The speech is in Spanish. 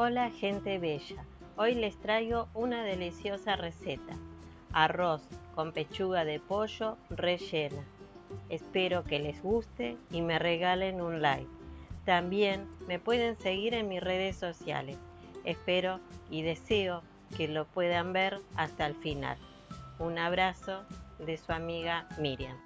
Hola gente bella, hoy les traigo una deliciosa receta, arroz con pechuga de pollo rellena. Espero que les guste y me regalen un like. También me pueden seguir en mis redes sociales. Espero y deseo que lo puedan ver hasta el final. Un abrazo de su amiga Miriam.